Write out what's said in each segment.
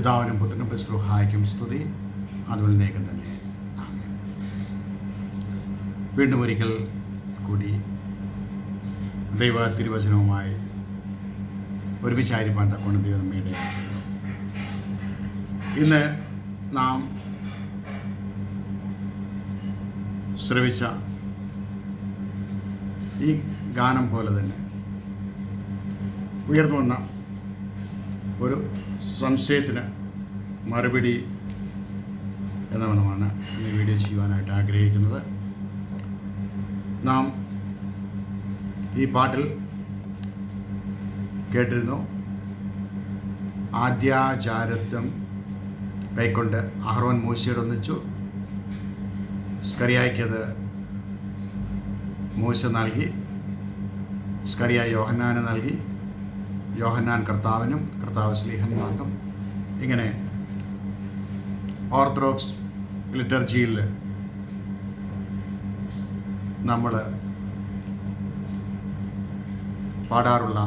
പിതാവിനും പുത്രനും പരിശ്രുഹായിക്കും സ്തുതി. അതുപോലെ നേകം തന്നെ. വീണ്ടും ഒരിക്കൽ കൂടി ദൈവ തിരുവചനവുമായി ഒരുമിച്ചായിരിക്കാൻ തക്കോണം ദൈവം നമ്മയുടെ ഇന്ന് നാം ശ്രവിച്ച ഈ ഗാനം പോലെ തന്നെ ഉയർന്നു വന്ന ഒരു സംശയത്തിന് മറുപടി എന്ന മനമാണ് ഇന്ന് വീഡിയോ ചെയ്യുവാനായിട്ട് ആഗ്രഹിക്കുന്നത്. നാം ഈ പാട്ടിൽ കേട്ടിരുന്നു ആദ്യാചാരത്വം കൈക്കൊണ്ട് അഹ്റോൻ മൂശയോട് ഒന്നിച്ചു. സ്കറിയായ്ക്കത് മൂശ നൽകി. സ്കറിയ യോഹനാന് നൽകി. യോഹന്നാൻ കർത്താവിനും കർത്താവ് സ്ലീഹന്മാർക്കും ഇങ്ങനെ ഓർത്തഡോക്സ് ലിറ്റർജിയിൽ നമ്മൾ പാടാറുള്ള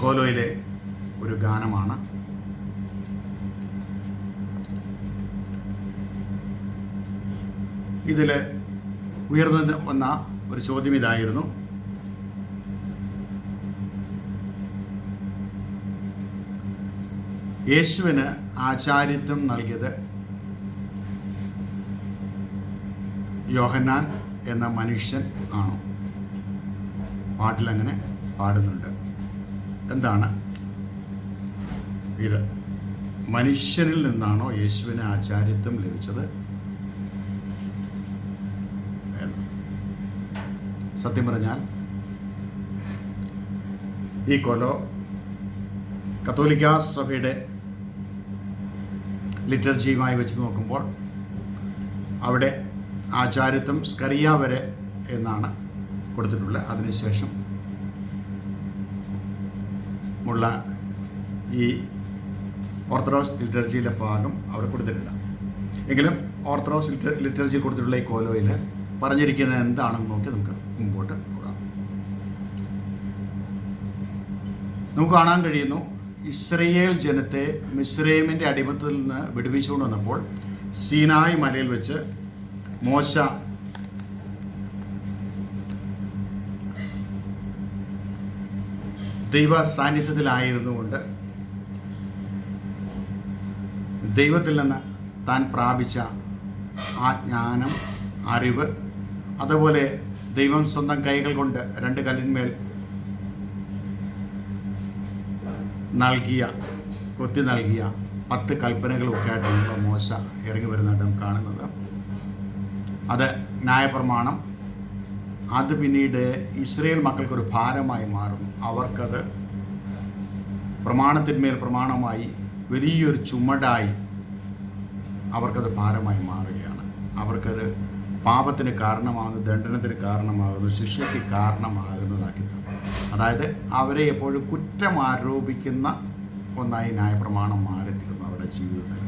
കോലോയിലെ ഒരു ഗാനമാണ്. ഇതിൽ ഉയർന്നു വന്ന ഒരു ചോദ്യം ഇതായിരുന്നു. യേശുവിന് ആചാര്യത്വം നൽകിയത് യോഹന്നാൻ എന്ന മനുഷ്യൻ ആണോ? പാട്ടിലങ്ങനെ പാടുന്നുണ്ട്. എന്താണ്? ഇത് മനുഷ്യനിൽ നിന്നാണോ യേശുവിന് ആചാര്യത്വം ലഭിച്ചത്? സത്യം പറഞ്ഞാൽ ഈ കൊലോ കത്തോലിക്ക സഭയുടെ ലിറ്റർജിയുമായി വെച്ച് നോക്കുമ്പോൾ അവിടെ ആചാര്യത്വം സ്കറിയ വരെ എന്നാണ് കൊടുത്തിട്ടുള്ളത് അതിനുശേഷം ഉള്ള ഈ ഓർത്തഡോക്സ് ലിറ്റർജിയിലെ ഭാഗം അവർ കൊടുത്തിട്ടില്ല എങ്കിലും ഓർത്തഡോക്സ് ലിറ്റർ ലിറ്റർജിയിൽ കൊടുത്തിട്ടുള്ള ഈ കോലോയിൽ പറഞ്ഞിരിക്കുന്നത് എന്താണെന്ന് നോക്കി നമുക്ക് മുമ്പോട്ട് പോകാം. നമുക്ക് കാണാൻ കഴിയുന്നു ഇസ്രയേൽ ജനത്തെ മിസ്രൈമിന്റെ അടിമത്തിൽ നിന്ന് വിടുവിച്ചുകൊണ്ട് വന്നപ്പോൾ സീനായി മലയിൽ വെച്ച് മോശ ദൈവ സാന്നിധ്യത്തിലായിരുന്നുകൊണ്ട് ദൈവത്തിൽ നിന്ന് താൻ പ്രാപിച്ച ആ ജ്ഞാനം അറിവ് അതുപോലെ ദൈവം സ്വന്തം കൈകൾ കൊണ്ട് രണ്ട് കല്ലിന്മേൽ നൽകിയ കൊത്തി നൽകിയ പത്ത് കൽപ്പനകളൊക്കെ ആയിട്ടുള്ള മോശ ഇറങ്ങി വരുന്നതായിട്ട് നാം കാണുന്നത്. അത് ന്യായപ്രമാണം. അത് പിന്നീട് ഇസ്രയേൽ മക്കൾക്കൊരു ഭാരമായി മാറുന്നു. അവർക്കത് പ്രമാണത്തിന്മേൽ പ്രമാണമായി വലിയൊരു ചുമടായി അവർക്കത് ഭാരമായി മാറുകയാണ്. അവർക്കത് പാപത്തിന് കാരണമാകുന്നു ദണ്ഡനത്തിന് കാരണമാകുന്നു ശിക്ഷയ്ക്ക് കാരണമാകുന്നതാക്കി തീർന്നു. അതായത് അവരെ എപ്പോഴും കുറ്റം ആരോപിക്കുന്ന ഒന്നായി ന്യായപ്രമാണം മാറിത്തീർന്നു അവരുടെ ജീവിതത്തിൽ.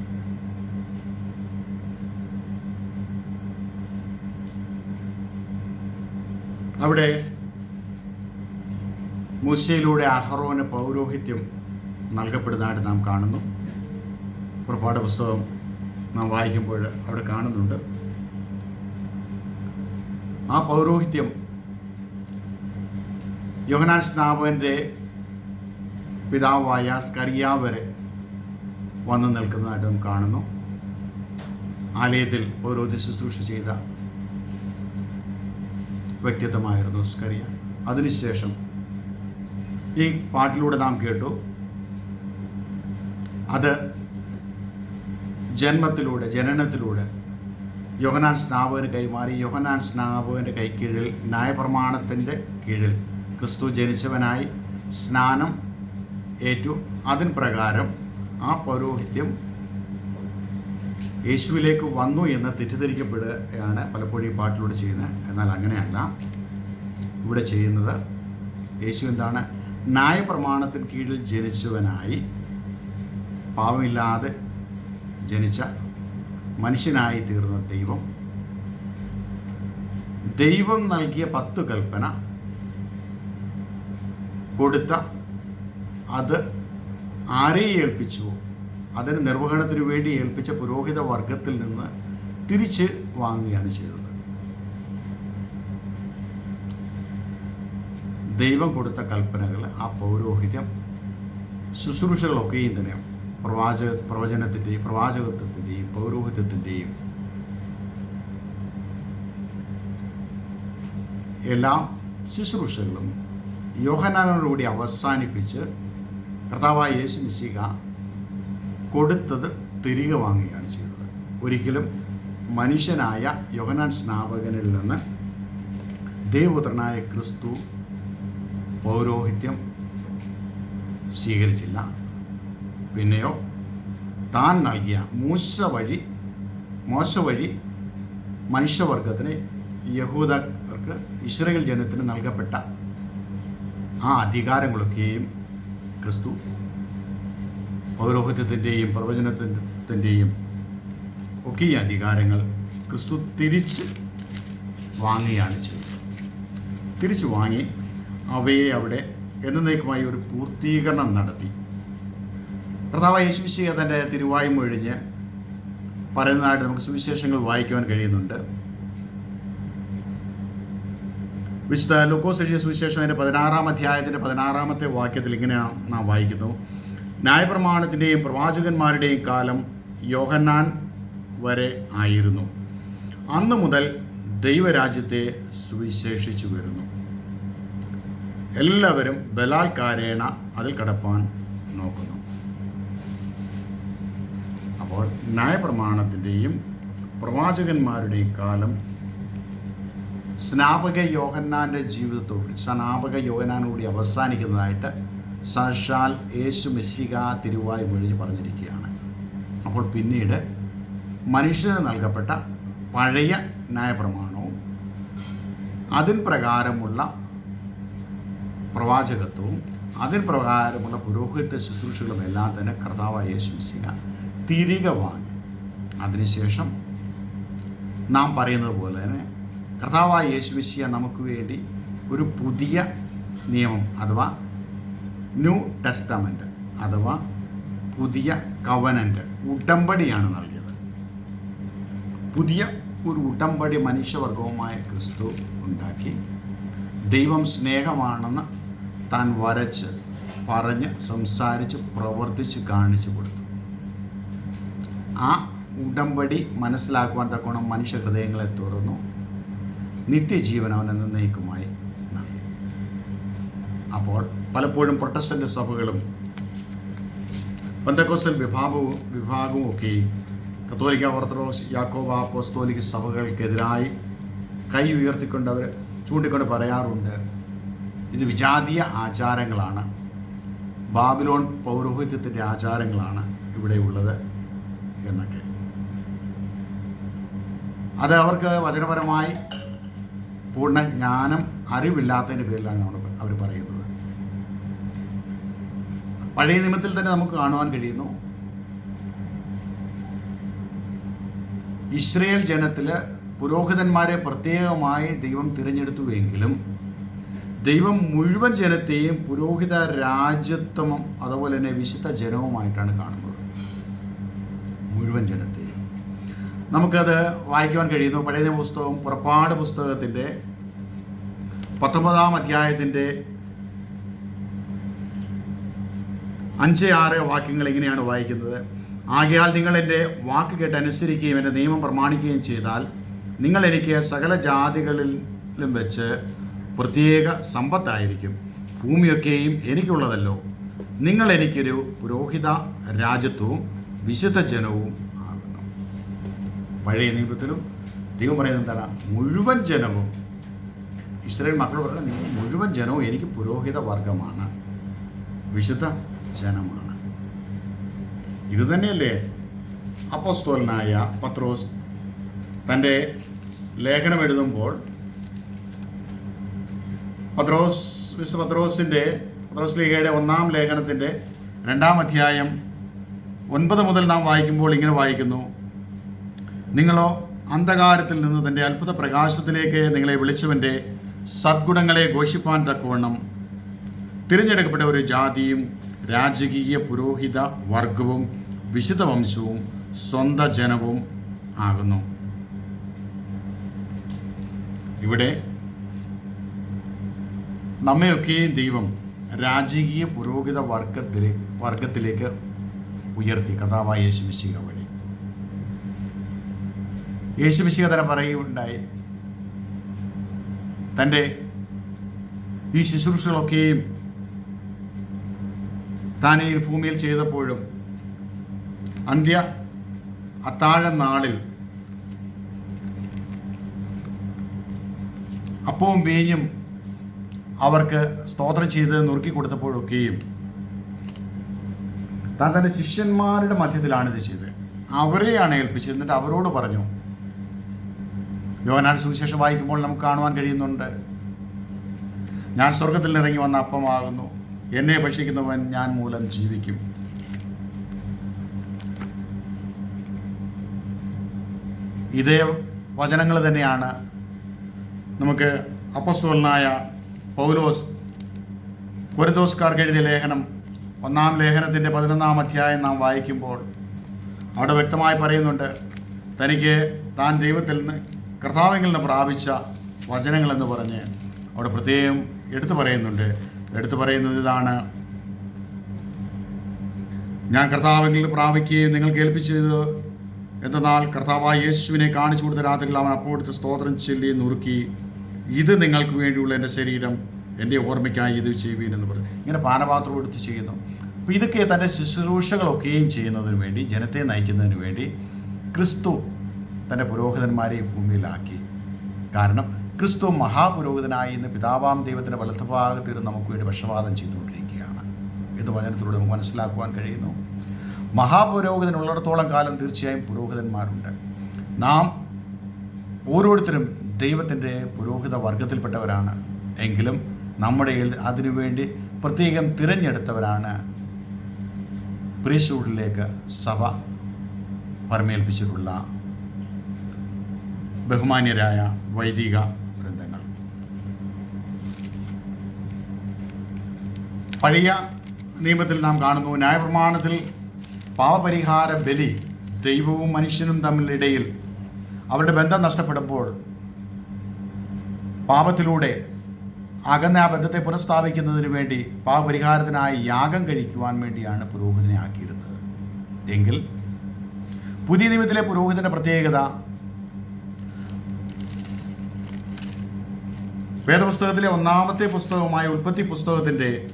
അവിടെ മൂശയിലൂടെ അഹറോന് പൗരോഹിത്യം നൽകപ്പെടുന്നതായിട്ട് നാം കാണുന്നു. പുറപ്പാട് പുസ്തകം നാം വായിക്കുമ്പോൾ അവിടെ കാണുന്നുണ്ട്. ആ പൗരോഹിത്യം യോഹനാൻ സ്നാപകന്റെ പിതാവായ സ്കറിയ വരെ വന്നു നിൽക്കുന്നതായിട്ട് നാം കാണുന്നു. ആലയത്തിൽ ഓരോ ശുശ്രൂഷ ചെയ്ത വ്യക്തിത്വമായിരുന്നു സ്കറിയ. അതിനുശേഷം ഈ പാട്ടിലൂടെ നാം കേട്ടു. അത് ജന്മത്തിലൂടെ ജനനത്തിലൂടെ യോഹനാൻ സ്നാപകന് കൈമാറി. യോഹനാൻ സ്നാപകന്റെ കീഴിൽ ന്യായപ്രമാണത്തിന്റെ കീഴിൽ ക്രിസ്തു ജനിച്ചവനായി സ്നാനം ഏറ്റു. അതിന് പ്രകാരം ആ പൗരോഹിത്യം യേശുവിലേക്ക് വന്നു എന്ന് തെറ്റിദ്ധരിക്കപ്പെടുകയാണ് പലപ്പോഴും ഈ പാട്ടിലൂടെ ചെയ്യുന്നത്. എന്നാൽ അങ്ങനെയല്ല. ഇവിടെ ചെയ്യുന്നത് യേശു എന്താണ്? ന്യായപ്രമാണത്തിന് കീഴിൽ ജനിച്ചവനായി പാവമില്ലാതെ ജനിച്ച മനുഷ്യനായി തീർന്ന ദൈവം. ദൈവം നൽകിയ പത്ത് കൽപ്പന കൊടുത്ത അത് ആരെ ഏൽപ്പിച്ചുവോ? അതിന് നിർവഹണത്തിന് വേണ്ടി ഏൽപ്പിച്ച പുരോഹിത വർഗത്തിൽ നിന്ന് തിരിച്ച് വാങ്ങുകയാണ് ചെയ്തത്. ദൈവം കൊടുത്ത കൽപ്പനകൾ ആ പൗരോഹിത്യം ശുശ്രൂഷകളൊക്കെയും തന്നെ പ്രവാചക പ്രവചനത്തിന്റെയും പ്രവാചകത്വത്തിന്റെയും പൗരോഹിത്യത്തിന്റെയും എല്ലാ ശുശ്രൂഷകളും യോഹനാനോടുകൂടി അവസാനിപ്പിച്ച് കർത്താവായ യേശു മിശിക കൊടുത്തത് തിരികെ വാങ്ങുകയാണ് ചെയ്തത്. ഒരിക്കലും മനുഷ്യനായ യോഹനാൻ സ്നാപകനിൽ നിന്ന് ദൈവപുത്രനായ ക്രിസ്തു പൗരോഹിത്യം സ്വീകരിച്ചില്ല. പിന്നെയോ താൻ നൽകിയ മൂശ വഴി മോശ വഴി മനുഷ്യവർഗത്തിന് യഹൂദർക്ക് ഇസ്രയേൽ ജനത്തിന് നൽകപ്പെട്ട ആ അധികാരങ്ങളൊക്കെയും ക്രിസ്തു പൗരോഹിത്യത്തിന്റെയും പ്രവചനത്തിന്റെയും ഒക്കെ ഈ അധികാരങ്ങൾ ക്രിസ്തു തിരിച്ച് വാങ്ങുകയാണ് ചെയ്തത് തിരിച്ചു വാങ്ങി അവയെ അവിടെ എന്നേക്കുമായി ഒരു പൂർത്തീകരണം നടത്തി. കർത്താവ് യേശുശിയ തന്റെ തിരുവായ്മൊഴിഞ്ഞ് പറയുന്നതായിട്ട് നമുക്ക് സുവിശേഷങ്ങൾ വായിക്കുവാൻ കഴിയുന്നുണ്ട്. വിശുദ്ധ ലൂക്കോസ് എഴുതിയ സുവിശേഷം അതിന്റെ പതിനാറാം അധ്യായത്തിന്റെ പതിനാറാമത്തെ വാക്യത്തിൽ ഇങ്ങനെയാണ് നാം വായിക്കുന്നു. ന്യായപ്രമാണത്തിന്റെയും പ്രവാചകന്മാരുടെയും കാലം യോഹന്നാൻ വരെ ആയിരുന്നു. അന്ന് മുതൽ ദൈവരാജ്യത്തെ സുവിശേഷിച്ചു വരുന്നു. എല്ലാവരും ബലാൽക്കാരേണ അതിൽ കടപ്പാൻ നോക്കുന്നു. അപ്പോൾ ന്യായപ്രമാണത്തിന്റെയും പ്രവാചകന്മാരുടെയും കാലം സ്നാപക യോഹന്നാന്റെ ജീവിതത്തോട് സ്നാപക യോഹന്നാനോടി അവസാനിക്കുന്നതായിട്ട് സാക്ഷാൽ യേശു മെസ്സിക തിരുവായി മൊഴി പറഞ്ഞിരിക്കുകയാണ്. അപ്പോൾ പിന്നീട് മനുഷ്യന് നൽകപ്പെട്ട പഴയ ന്യായപ്രമാണവും അതിൻ പ്രകാരമുള്ള പ്രവാചകത്വവും അതിൻ പ്രകാരമുള്ള പുരോഹിത ശുശ്രൂഷകളും എല്ലാം തന്നെ കർത്താവായ യേശു മെസ്സിക തിരികെ വാങ്ങി. അതിനുശേഷം നാം പറയുന്നത് പോലെ തന്നെ കർത്താവായ യേശുമിശിയ നമുക്ക് വേണ്ടി ഒരു പുതിയ നിയമം അഥവാ ന്യൂ ടെസ്റ്റമെന്റ് അഥവാ പുതിയ കവനന്റ് ഉടമ്പടിയാണ് നൽകിയത്. പുതിയ ഒരു ഉടമ്പടി മനുഷ്യവർഗവുമായ ക്രിസ്തു ഉണ്ടാക്കി ദൈവം സ്നേഹമാണെന്ന് താൻ വരച്ച് പറഞ്ഞ് സംസാരിച്ച് പ്രവർത്തിച്ച് കാണിച്ചു കൊടുത്തു. ആ ഉടമ്പടി മനസ്സിലാക്കുവാൻ തക്കോണം മനുഷ്യ ഹൃദയങ്ങളെ തുറന്നു. നിത്യജീവൻ അവൻ നിർണയിക്കുമായി അപ്പോൾ പലപ്പോഴും പ്രൊട്ടസ്റ്റന്റ് സഭകളും പന്തക്കോസ്റ്റൽ വിഭാഗവും വിഭാഗവും ഒക്കെ കത്തോലിക്ക ഓർത്തഡോക്സ് യാക്കോബ അപ്പോസ്തോലിക് സഭകൾക്കെതിരായി കൈ ഉയർത്തിക്കൊണ്ട് അവർ ചൂണ്ടിക്കൊണ്ട് പറയാറുണ്ട് ഇത് വിജാതീയ ആചാരങ്ങളാണ്. ബാബിലോൺ പൗരോഹിത്യത്തിന്റെ ആചാരങ്ങളാണ് ഇവിടെയുള്ളത് എന്നൊക്കെ. അത് അവർക്ക് വചനപരമായി പൂർണ ജ്ഞാനം അറിവില്ലാത്തതിന്റെ പേരിലാണ് നമ്മൾ അവർ പറയുന്നത്. പഴയ നിയമത്തിൽ തന്നെ നമുക്ക് കാണുവാൻ കഴിയുന്നു. ഇസ്രയേൽ ജനത്തിൽ പുരോഹിതന്മാരെ പ്രത്യേകമായി ദൈവം തിരഞ്ഞെടുത്തുവെങ്കിലും ദൈവം മുഴുവൻ ജനത്തെയും പുരോഹിത രാജ്യത്വം അതുപോലെ തന്നെ വിശുദ്ധ ജനവുമായിട്ടാണ് കാണുന്നത്. മുഴുവൻ ജനത്തെയും. നമുക്കത് വായിക്കുവാൻ കഴിയുന്നു. പഴയ പുസ്തകം പുറപ്പാട് പുസ്തകത്തിന്റെ പത്തൊമ്പതാം അധ്യായത്തിന്റെ അഞ്ച് ആറ് വാക്യങ്ങൾ ഇങ്ങനെയാണ് വായിക്കുന്നത്. ആകയാൽ നിങ്ങൾ എന്റെ വാക്ക് കേട്ട് അനുസരിക്കുകയും എന്റെ നിയമം പ്രമാണിക്കുകയും ചെയ്താൽ നിങ്ങൾ എനിക്ക് സകല ജാതികളിലും വെച്ച് പ്രത്യേക സമ്പത്തായിരിക്കും. ഭൂമിയൊക്കെയും എനിക്കുള്ളതല്ലോ. നിങ്ങൾ എനിക്കൊരു പുരോഹിത രാജ്യത്വവും വിശുദ്ധ ജനവും ആകുന്നു. പഴയ നിയമത്തിലും ദൈവം പറയുന്നത് എന്താണ്? മുഴുവൻ ജനവും ഇസ്രായേൽ മക്കൾ പറഞ്ഞാൽ നിങ്ങൾ മുഴുവൻ ജനവും എനിക്ക് പുരോഹിത വർഗമാണ്. വിശുദ്ധ ജനമാണ്. ഇതുതന്നെയല്ലേ അപ്പോസ്തോലനായ പത്രോസ് തന്റെ ലേഖനം എഴുതുമ്പോൾ പത്രോസ് വിശുദ്ധ പത്രോസിന്റെ പത്രോസ് ലീഗയുടെ ഒന്നാം ലേഖനത്തിന്റെ രണ്ടാം അധ്യായം ഒൻപത് മുതൽ നാം വായിക്കുമ്പോൾ ഇങ്ങനെ വായിക്കുന്നു. നിങ്ങളോ അന്ധകാരത്തിൽ നിന്ന് തന്റെ അത്ഭുത പ്രകാശത്തിലേക്ക് നിങ്ങളെ വിളിച്ചവന്റെ സദ്ഗുണങ്ങളെ ഘോഷിപ്പാൻ തക്കവണ്ണം തിരഞ്ഞെടുക്കപ്പെട്ട ഒരു ജാതിയും രാജകീയ പുരോഹിത വർഗവും വിശുദ്ധ വംശവും സ്വന്ത ജനവും ആകുന്നു. ഇവിടെ നമ്മയൊക്കെയും ദൈവം രാജകീയ പുരോഹിത വർഗത്തിലെ വർഗത്തിലേക്ക് ഉയർത്തി. കഥാവായ യേശുമിശിക വഴി. യേശുമിശിക തന്നെ പറയുകയുണ്ടായി. തന്റെ ഈ ശുശ്രൂഷകളൊക്കെയും താൻ ഈ ഭൂമിയിൽ ചെയ്തപ്പോഴും അന്ത്യ അത്താഴ നാളിൽ അപ്പവും വീഞ്ഞും അവർക്ക് സ്തോത്രം ചെയ്ത് നുറുക്കി കൊടുത്തപ്പോഴൊക്കെയും താൻ തന്റെ ശിഷ്യന്മാരുടെ മധ്യത്തിലാണ് ഇത് ചെയ്തത്. അവരെയാണ് ഏൽപ്പിച്ചത്. എന്നിട്ട് അവരോട് പറഞ്ഞു യോനാൻ സുവിശേഷം വായിക്കുമ്പോൾ നമുക്ക് കാണുവാൻ കഴിയുന്നുണ്ട്. ഞാൻ സ്വർഗത്തിൽ ഇറങ്ങി വന്ന അപ്പമാകുന്നു. എന്നെ ഭക്ഷിക്കുന്നവൻ ഞാൻ മൂലം ജീവിക്കും. ഇതേ വചനങ്ങൾ തന്നെയാണ് നമുക്ക് അപ്പസ്തോലനായ പൗലോസ് കൊരിന്തോസ്കാർക്ക് എഴുതിയ ലേഖനം ഒന്നാം ലേഖനത്തിന്റെ പതിനൊന്നാം അധ്യായം നാം വായിക്കുമ്പോൾ അവിടെ വ്യക്തമായി പറയുന്നുണ്ട് തനിക്ക് താൻ ദൈവത്തിൽ നിന്ന് കർത്താവിൽ നിന്ന് പ്രാപിച്ച വചനങ്ങളെന്ന് പറഞ്ഞ് അവിടെ പ്രത്യേകം എടുത്തു പറയുന്നുണ്ട്. എടുത്തു പറയുന്നത് ഇതാണ്. ഞാൻ കർത്താവെങ്കിൽ പ്രാപിക്കുകയും നിങ്ങൾ കേൾപ്പിച്ചത് എന്തെന്നാൽ കർത്താവായ യേശുവിനെ കാണിച്ചു കൊടുത്ത രാത്രിയിൽ അവൻ അപ്പോൾ എടുത്ത് സ്തോത്രം ചൊല്ലി നുറുക്കി ഇത് നിങ്ങൾക്ക് വേണ്ടിയുള്ള എന്റെ ശരീരം എന്റെ ഓർമ്മയ്ക്കായി ഇത് ചെയ്യുവീൻ എന്ന് പറഞ്ഞു. ഇങ്ങനെ പാനപാത്രം എടുത്ത് ചെയ്യുന്നു. അപ്പോൾ ഇതൊക്കെ തന്റെ ശുശ്രൂഷകളൊക്കെയും ചെയ്യുന്നതിന് വേണ്ടി ജനത്തെ നയിക്കുന്നതിന് വേണ്ടി ക്രിസ്തു തന്റെ പുരോഹിതന്മാരെയും ഭൂമിയിലാക്കി. കാരണം ക്രിസ്തു മഹാപുരോഹിതനായി ഇന്ന് പിതാവാം ദൈവത്തിന്റെ വലത്തുഭാഗത്തിരുന്ന് നമുക്ക് വേണ്ടി പക്ഷപാതം ചെയ്തുകൊണ്ടിരിക്കുകയാണ്. എന്ന് വചനത്തിലൂടെ നമുക്ക് മനസ്സിലാക്കുവാൻ കഴിയുന്നു? മഹാപുരോഹിതൻ മഹാപുരോഹിതനുള്ളിടത്തോളം കാലം തീർച്ചയായും പുരോഹിതന്മാരുണ്ട്. നാം ഓരോരുത്തരും ദൈവത്തിന്റെ പുരോഹിത വർഗത്തിൽപ്പെട്ടവരാണ്. എങ്കിലും നമ്മുടെ അതിനുവേണ്ടി പ്രത്യേകം തിരഞ്ഞെടുത്തവരാണ് പ്രീസ്റ്റൂഡിലേക്ക് സഭ പരമേൽപ്പിച്ചിട്ടുള്ള ബഹുമാന്യരായ വൈദിക വൃന്ദങ്ങൾ പഴയ നിയമത്തിൽ നാം കാണുന്നു ന്യായപ്രമാണത്തിൽ പാവപരിഹാര ബലി ദൈവവും മനുഷ്യനും തമ്മിലിടയിൽ അവരുടെ ബന്ധം നഷ്ടപ്പെടുമ്പോൾ പാപത്തിലൂടെ അകന്ന ആ ബന്ധത്തെ പുനഃസ്ഥാപിക്കുന്നതിന് വേണ്ടി പാപപരിഹാരത്തിനായി യാഗം കഴിക്കുവാൻ വേണ്ടിയാണ് പുരോഹിതനെ ആക്കിയിരുന്നത്. എങ്കിൽ പുതിയ നിയമത്തിലെ പുരോഹിതന്റെ പ്രത്യേകത വേദപുസ്തകത്തിലെ ഒന്നാമത്തെ പുസ്തകമായ ഉൽപ്പത്തി പുസ്തകത്തിന്റെ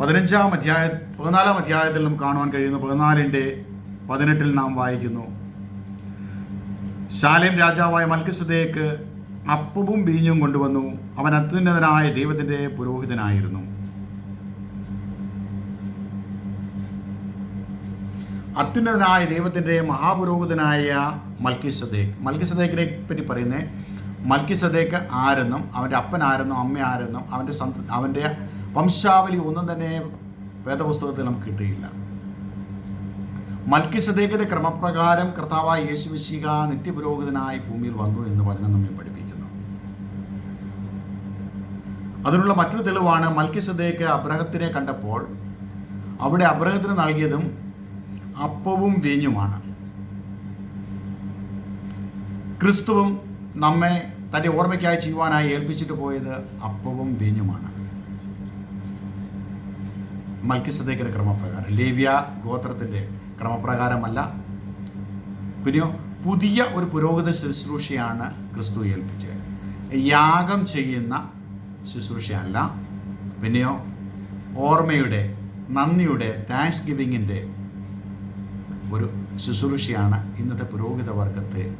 പതിനഞ്ചാം അധ്യായ പതിനാലാം അധ്യായത്തിൽ നമുക്ക് കാണുവാൻ കഴിയുന്നു പതിനാലിന്റെ പതിനെട്ടിൽ നാം വായിക്കുന്നു. ശാലേം രാജാവായ മൽക്കിസദേക്ക് അപ്പവും ബീഞ്ഞും കൊണ്ടുവന്നു. അവൻ അത്യുന്നതനായ ദൈവത്തിന്റെ പുരോഹിതനായിരുന്നു. അത്യുന്നതനായ ദൈവത്തിന്റെ മഹാപുരോഹിതനായ മൽക്കിസദേക്ക് മൽക്കിസദേക്കിനെ പറ്റി പറയുന്നത് മൽക്കിസദേക്ക് ആരെന്നും അവന്റെ അപ്പൻ ആരെന്നും അമ്മ ആരെന്നും അവന്റെ സന്ത അവന്റെ വംശാവലി ഒന്നും തന്നെ വേദപുസ്തകത്തിൽ നമുക്ക് കിട്ടിയില്ല. മൽക്കിസദേക്കിന്റെ ക്രമപ്രകാരം കർത്താവായ യേശുവിശിക നിത്യപുരോഹിതനായി ഭൂമിയിൽ വന്നു എന്ന് വചനം നമ്മെ പഠിപ്പിക്കുന്നു. അതിനുള്ള മറ്റൊരു തെളിവാണ് മൽക്കിസദേക്ക് അബ്രഹത്തിനെ കണ്ടപ്പോൾ അവിടെ അബ്രഹത്തിന് നൽകിയതും അപ്പവും വീഞ്ഞുമാണ്. ക്രിസ്തുവും നമ്മെ തന്റെ ഓർമ്മയ്ക്കായി ചെയ്യുവാനായി ഏൽപ്പിച്ചിട്ട് പോയത് അപ്പവും വീഞ്ഞുമാണ് മൽക്കിസദേക്കിന്റെ ക്രമപ്രകാരം. ലേവ്യ ഗോത്രത്തിന്റെ ക്രമപ്രകാരമല്ല. പിന്നെയോ പുതിയ ഒരു പുരോഗത ശുശ്രൂഷയാണ് ക്രിസ്തു ഏൽപ്പിച്ചത്. യാഗം ചെയ്യുന്ന ശുശ്രൂഷയല്ല. പിന്നെയോ ഓർമ്മയുടെ നന്ദിയുടെ താങ്ക്സ് ഗിവിങ്ങിന്റെ ഒരു ശുശ്രൂഷയാണ് ഇന്നത്തെ പുരോഹിത വർഗത്തെ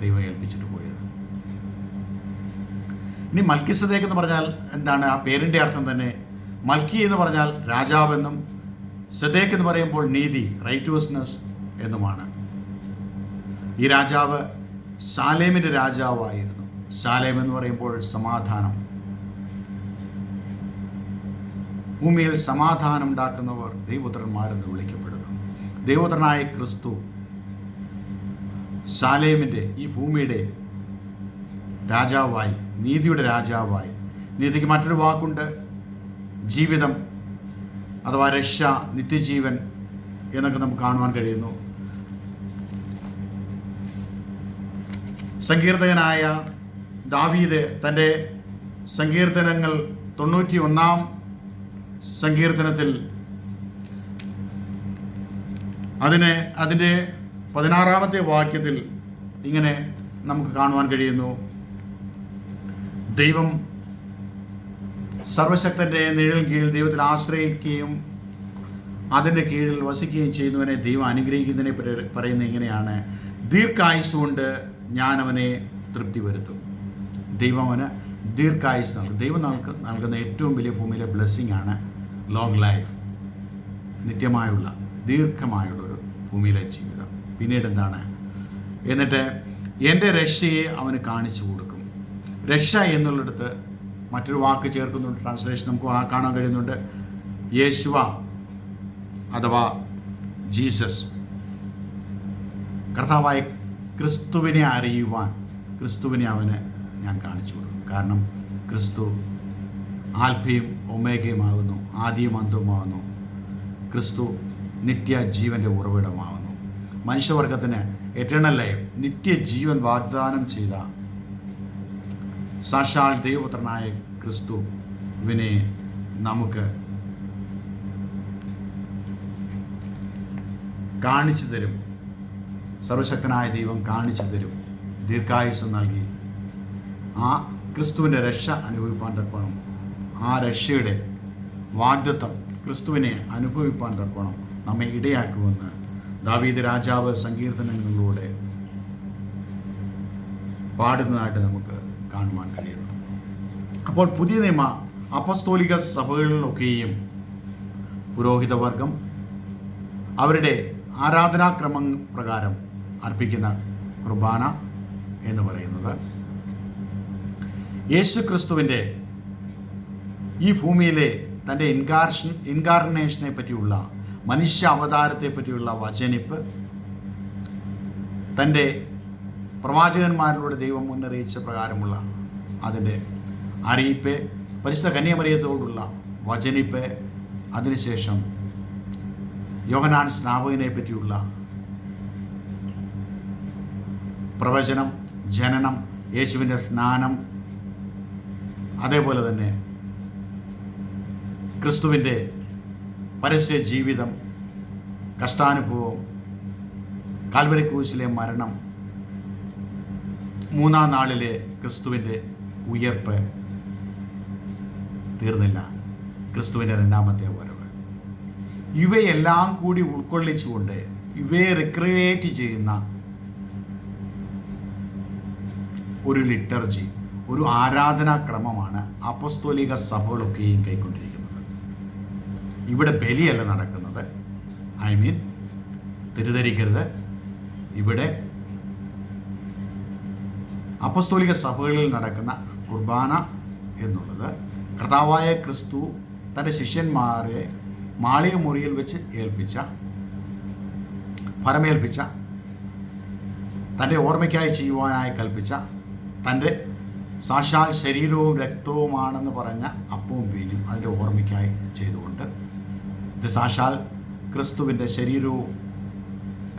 ദൈവം ഏൽപ്പിച്ചിട്ട് പോയത്. ഇനി മൽക്കി സദേഖ് എന്ന് പറഞ്ഞാൽ എന്താണ് ആ പേരിന്റെ അർത്ഥം തന്നെ? മൽക്കി എന്ന് പറഞ്ഞാൽ രാജാവെന്നും സദേക്ക് എന്ന് പറയുമ്പോൾ നീതി റൈറ്റ്വസ്നെസ് എന്നുമാണ്. ഈ രാജാവ് സാലേമിന്റെ രാജാവായിരുന്നു. സാലേം എന്ന് പറയുമ്പോൾ സമാധാനം. ഭൂമിയിൽ സമാധാനം ഉണ്ടാക്കുന്നവർ ദൈവപുത്രന്മാരെന്ന് വിളിക്കപ്പെടുന്നു. ദൈവപുത്രനായ ക്രിസ്തു സാലേമിന്റെ ഈ ഭൂമിയുടെ രാജാവായി നീതിയുടെ രാജാവായി. നീതിക്ക് മറ്റൊരു വാക്കുണ്ട്. ജീവിതം അഥവാ രക്ഷ നിത്യജീവൻ എന്നൊക്കെ നമുക്ക് കാണുവാൻ കഴിയുന്നു. സങ്കീർത്തകനായ ദാവീദ് തന്റെ സങ്കീർത്തനങ്ങൾ തൊണ്ണൂറ്റി ഒന്നാം സങ്കീർത്തനത്തിൽ അതിനെ അതിന്റെ പതിനാറാമത്തെ വാക്യത്തിൽ ഇങ്ങനെ നമുക്ക് കാണുവാൻ കഴിയുന്നു. ദൈവം സർവശക്തന്റെ നിഴൽ കീഴിൽ ദൈവത്തിൽ ആശ്രയിക്കുകയും അതിന്റെ കീഴിൽ വസിക്കുകയും ചെയ്യുന്നവനെ ദൈവം അനുഗ്രഹിക്കുന്നതിനെ പറയുന്നത് ഇങ്ങനെയാണ്. ദീർഘായുസ് കൊണ്ട് ഞാൻ അവനെ തൃപ്തി വരുത്തും ദൈവം അവന് ദീർഘായുസ് നൽകും. ദൈവം നൽക നൽകുന്ന ഏറ്റവും വലിയ ഭൂമിയിലെ ബ്ലെസ്സിങ് ആണ് ലോങ് ലൈഫ് നിത്യമായുള്ള ദീർഘമായുള്ള ഒരു ഭൂമിയിലെ ജീവിതം. പിന്നീട് എന്താണ്? എന്നിട്ട് എന്റെ രക്ഷയെ അവന് കാണിച്ചു കൊടുക്കും. രക്ഷ എന്നുള്ളിടത്ത് മറ്റൊരു വാക്ക് ചേർക്കുന്നുണ്ട്. ട്രാൻസ്ലേഷൻ നമുക്ക് കാണാൻ കഴിയുന്നുണ്ട്. യേശുവ അഥവാ ജീസസ്. കർത്താവായ ക്രിസ്തുവിനെ അറിയുവാൻ ക്രിസ്തുവിനെ അവന് ഞാൻ കാണിച്ചു കൊടുക്കും. കാരണം ക്രിസ്തു ആൽഫയും ഒമേഗയുമാകുന്നു ആദ്യം അന്തവുമാകുന്നു. ക്രിസ്തു നിത്യ ജീവന്റെ ഉറവിടമാകുന്നു. മനുഷ്യവർഗത്തിന് എറ്റേണൽ ലൈഫ് നിത്യജീവൻ വാഗ്ദാനം ചെയ്ത സാക്ഷാൽ ദൈവപുത്രനായ ക്രിസ്തുവിനെ നമുക്ക് കാണിച്ചു തരും. സർവശക്തനായ ദൈവം കാണിച്ചു തരും. ദീർഘായുസ് നൽകി. ആ ക്രിസ്തുവിന്റെ രക്ഷ അനുഭവിപ്പാൻ തക്കോണം ആ രക്ഷയുടെ വാഗ്ദത്വം ക്രിസ്തുവിനെ അനുഭവിപ്പാൻ തക്കോണം നമ്മെ ഇടയാക്കുമെന്ന് ദാവീദ് രാജാവ് സങ്കീർത്തനങ്ങളിലൂടെ പാടുന്നതായിട്ട് നമുക്ക് കാണുവാൻ കഴിയുന്നു. അപ്പോൾ പുതിയ നിയമ അപസ്തോലിക സഭകളിലൊക്കെയും പുരോഹിതവർഗം അവരുടെ ആരാധനാക്രമം പ്രകാരം അർപ്പിക്കുന്ന കുർബാന എന്ന് പറയുന്നത് യേശു ക്രിസ്തുവിന്റെ ഈ ഭൂമിയിലെ തന്റെ ഇൻകാർഷൻ ഇൻകാർണേഷനെ പറ്റിയുള്ള മനുഷ്യ അവതാരത്തെ പറ്റിയുള്ള വചനിപ്പ് തന്റെ പ്രവാചകന്മാരിലൂടെ ദൈവം മുന്നറിയിച്ച പ്രകാരമുള്ള അതിന്റെ അറിയിപ്പ് പരിശുദ്ധ കന്യാമറിയത്തോടുള്ള വചനിപ്പ് അതിനുശേഷം യോഹനാൻ സ്നാപകനെ പറ്റിയുള്ള പ്രവചനം ജനനം യേശുവിന്റെ സ്നാനം അതേപോലെ തന്നെ ക്രിസ്തുവിന്റെ പരസ്യ ജീവിതം കഷ്ടാനുഭവം കാൽവരി ക്രൂശിലെ മരണം മൂന്നാം നാളിലെ ക്രിസ്തുവിന്റെ ഉയർപ്പ് തീർന്നില്ല. ക്രിസ്തുവിന്റെ രണ്ടാമത്തെ വരവ്. ഇവയെല്ലാം കൂടി ഉൾക്കൊള്ളിച്ചുകൊണ്ട് ഇവയെ റിക്രിയേറ്റ് ചെയ്യുന്ന ഒരു ലിറ്റർജി ഒരു ആരാധനാക്രമമാണ് അപ്പസ്തോലിക സഭകളൊക്കെയും കൈക്കൊണ്ടിരിക്കുന്നത്. ഇവിടെ ബലിയല്ല നടക്കുന്നത്. ഐ മീൻ തെറ്റിദ്ധരിക്കരുത്. ഇവിടെ അപ്പസ്തോലിക സഭകളിൽ നടക്കുന്ന കുർബാന എന്നുള്ളത് കർത്താവായ ക്രിസ്തു തന്റെ ശിഷ്യന്മാരെ മാളിക മുറിയിൽ വെച്ച് ഏൽപ്പിച്ച ഫലമേൽപ്പിച്ച തന്റെ ഓർമ്മയ്ക്കായി ചെയ്യുവാനായി കൽപ്പിച്ച തന്റെ സാക്ഷാൽ ശരീരവും രക്തവുമാണെന്ന് പറഞ്ഞ അപ്പവും വീഞ്ഞും അതിന്റെ ഓർമ്മയ്ക്കായി ചെയ്തുകൊണ്ട് ഇത് സാക്ഷാൽ ക്രിസ്തുവിന്റെ ശരീരവും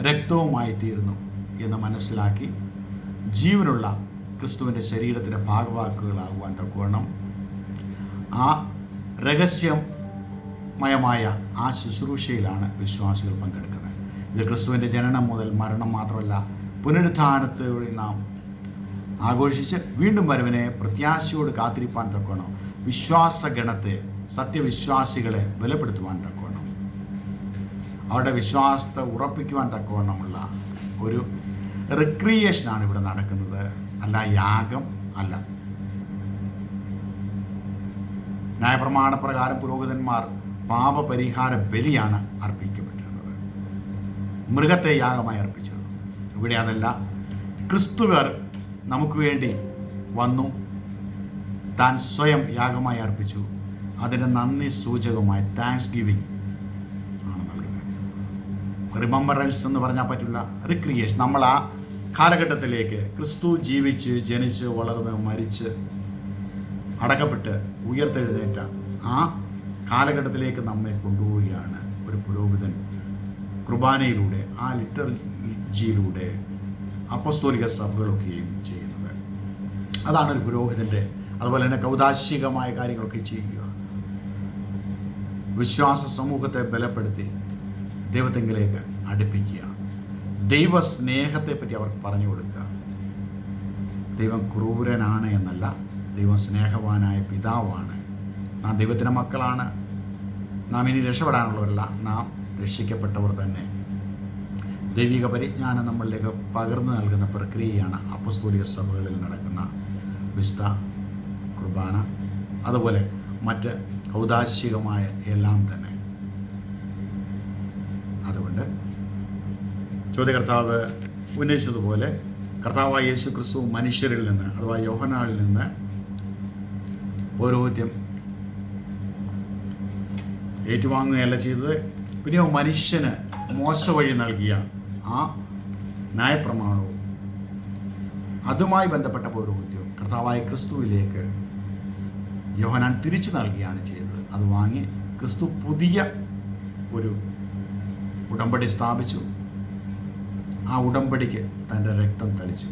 രക്തവുമായി തീരുന്നു എന്ന് മനസ്സിലാക്കി ജീവനുള്ള ക്രിസ്തുവിന്റെ ശരീരത്തിന്റെ ഭാഗവാക്കുകളാകുവാൻ തക്കവണ്ണം ആ രഹസ്യമയമായ ആ ശുശ്രൂഷയിലാണ് വിശ്വാസികൾ പങ്കെടുക്കുന്നത്. ഇത് ക്രിസ്തുവിന്റെ ജനനം മുതൽ മരണം മാത്രമല്ല പുനരുദ്ധാനത്തോടെ നാം ആഘോഷിച്ച് വീണ്ടും വരവിനെ പ്രത്യാശയോട് കാത്തിരിപ്പാൻ തക്കോണം വിശ്വാസഗണത്തെ സത്യവിശ്വാസികളെ ബലപ്പെടുത്തുവാൻ തക്കോണം അവരുടെ വിശ്വാസത്തെ ഉറപ്പിക്കുവാൻ തക്കവണ്ണമുള്ള ഒരു റിക്രിയേഷനാണ് ഇവിടെ നടക്കുന്നത്. അല്ല യാഗം അല്ല. ന്യായപ്രമാണ പ്രകാരം പുരോഹിതന്മാർ പാപപരിഹാര ബലിയാണ് അർപ്പിക്കപ്പെട്ടിരുന്നത്. മൃഗത്തെ യാഗമായി അർപ്പിച്ചിരുന്നു. ഇവിടെ അതല്ല ക്രിസ്തുവർ നമുക്ക് വേണ്ടി വന്നു താൻ സ്വയം യാഗമായി അർപ്പിച്ചു. അതിന് നന്ദി സൂചകമായി താങ്ക്സ് ഗിവിങ് ആണ് നൽകുന്നത്. റിമംബറൻസ് എന്ന് പറഞ്ഞാൽ പറ്റില്ല റിക്രിയേഷൻ നമ്മൾ ആ കാലഘട്ടത്തിലേക്ക് ക്രിസ്തു ജീവിച്ച് ജനിച്ച് വളർന്ന് മരിച്ച് അടക്കപ്പെട്ട് ഉയർത്തെഴുന്നേറ്റ ആ കാലഘട്ടത്തിലേക്ക് നമ്മെ കൊണ്ടുപോവുകയാണ് ഒരു പുരോഹിതൻ കുർബാനയിലൂടെ ആ ലിറ്റർജിയിലൂടെ അപ്പസ്തോലിക സഭകളൊക്കെയും ചെയ്യുന്നത്. അതാണ് ഒരു പുരോഹിതന്റെ അതുപോലെ തന്നെ കൗതാശികമായ കാര്യങ്ങളൊക്കെ ചെയ്യുക. വിശ്വാസ സമൂഹത്തെ ബലപ്പെടുത്തി ദൈവത്തെങ്കിലേക്ക് അടുപ്പിക്കുക. ദൈവ സ്നേഹത്തെപ്പറ്റി അവർക്ക് പറഞ്ഞു കൊടുക്കുക. ദൈവം ക്രൂരനാണ് എന്നല്ല ദൈവം സ്നേഹവാനായ പിതാവാണ്. നാം ദൈവത്തിന്റെ മക്കളാണ്. നാം ഇനി രക്ഷപ്പെടാനുള്ളവരല്ല നാം രക്ഷിക്കപ്പെട്ടവർ തന്നെ. ദൈവിക പരിജ്ഞാനം നമ്മളിലേക്ക് പകർന്നു നൽകുന്ന പ്രക്രിയയാണ് അപ്പസ്തോലിക സഭകളിൽ നടക്കുന്ന വിസ്ത കുർബാന. അതുപോലെ മറ്റ് ഔദാശികമായ എല്ലാം തന്നെ. ചോദ്യകർത്താവ് ഉന്നയിച്ചതുപോലെ കർത്താവായ യേശു ക്രിസ്തു മനുഷ്യരിൽ നിന്ന് അഥവാ യോഹനാളിൽ നിന്ന് പൗരോഹിത്യം ഏറ്റുവാങ്ങുകയല്ല ചെയ്തത്. പിന്നെയോ മനുഷ്യന് മോശ വഴി നൽകിയ ആ ന്യായപ്രമാണവും അതുമായി ബന്ധപ്പെട്ട പൗരോഹിത്യവും കർത്താവായ ക്രിസ്തുവിലേക്ക് യോഹനാൻ തിരിച്ചു നൽകുകയാണ് ചെയ്തത്. അത് വാങ്ങി ക്രിസ്തു പുതിയ ഒരു ഉടമ്പടി സ്ഥാപിച്ചു. ആ ഉടമ്പടിക്ക് തന്റെ രക്തം തളിച്ചു.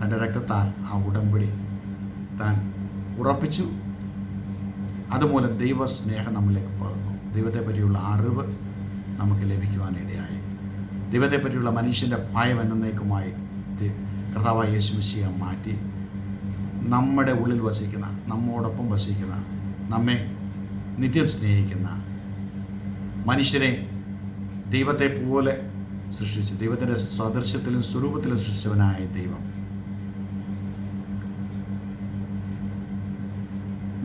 തന്റെ രക്തത്താൽ ആ ഉടമ്പടി താൻ ഉറപ്പിച്ചു. അതുമൂലം ദൈവസ്നേഹം നമ്മളിലേക്ക് പകർന്നു. ദൈവത്തെ പറ്റിയുള്ള അറിവ് നമുക്ക് ലഭിക്കുവാനിടയായി ദൈവത്തെ പറ്റിയുള്ള മനുഷ്യന്റെ ഭയം എന്നേക്കുമായി കർത്താവായ യേശുമിശിയെ മാറ്റി. നമ്മുടെ ഉള്ളിൽ വസിക്കുന്ന നമ്മോടൊപ്പം വസിക്കുന്ന നമ്മെ നിത്യം സ്നേഹിക്കുന്ന മനുഷ്യരെ ദൈവത്തെ പോലെ സൃഷ്ടിച്ചു. ദൈവത്തിന്റെ സാദൃശ്യത്തിലും സ്വരൂപത്തിലും സൃഷ്ടിച്ചവനായ ദൈവം.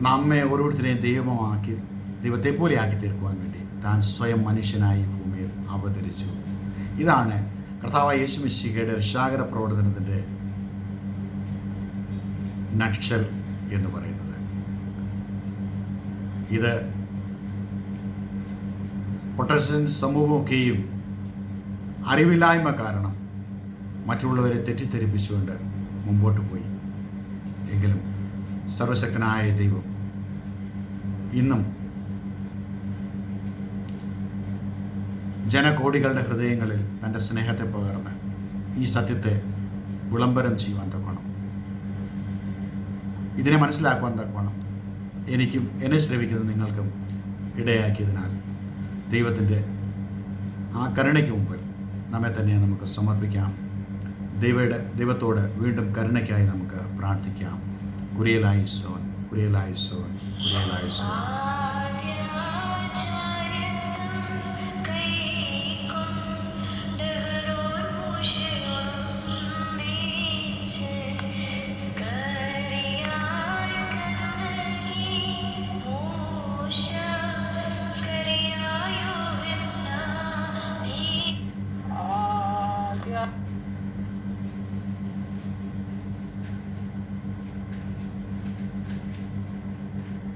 നമ്മെ ഓരോരുത്തരെയും ദൈവമാക്കി ദൈവത്തെ പോലെ ആക്കി തീർക്കുവാൻ വേണ്ടി താൻ സ്വയം മനുഷ്യനായി ഭൂമിയിൽ അവതരിച്ചു. ഇതാണ് കർത്താവായ യേശുമിശികയുടെ രക്ഷാകര പ്രവർത്തനത്തിന്റെ നക്ഷൽ എന്ന് പറയുന്നത്. ഇത് പ്രൊട്ടസ്റ്റന്റ് സമൂഹമൊക്കെയും അറിവില്ലായ്മ കാരണം മറ്റുള്ളവരെ തെറ്റിദ്ധരിപ്പിച്ചുകൊണ്ട് മുമ്പോട്ട് പോയി. എങ്കിലും സർവശക്തനായ ദൈവം ഇന്നും ജനകോടികളുടെ ഹൃദയങ്ങളിൽ തന്റെ സ്നേഹത്തെ പകർന്ന് ഈ സത്യത്തെ വിളംബരം ചെയ്യുവാൻ തക്കണം ഇതിനെ മനസ്സിലാക്കുവാൻ തക്കണം എനിക്കും എന്നെ ശ്രവിക്കുന്ന നിങ്ങൾക്കും ഇടയാക്കിയതിനാൽ ദൈവത്തിന്റെ ആ കരുണയ്ക്ക് മുമ്പിൽ നമ്മെ തന്നെ നമുക്ക് സമർപ്പിക്കാം. ദൈവയുടെ ദൈവത്തോട് വീണ്ടും കരുണയ്ക്കായി നമുക്ക് പ്രാർത്ഥിക്കാം. കുരിയലായി സോൻ കുരിയലായി സോൻ സോൻ.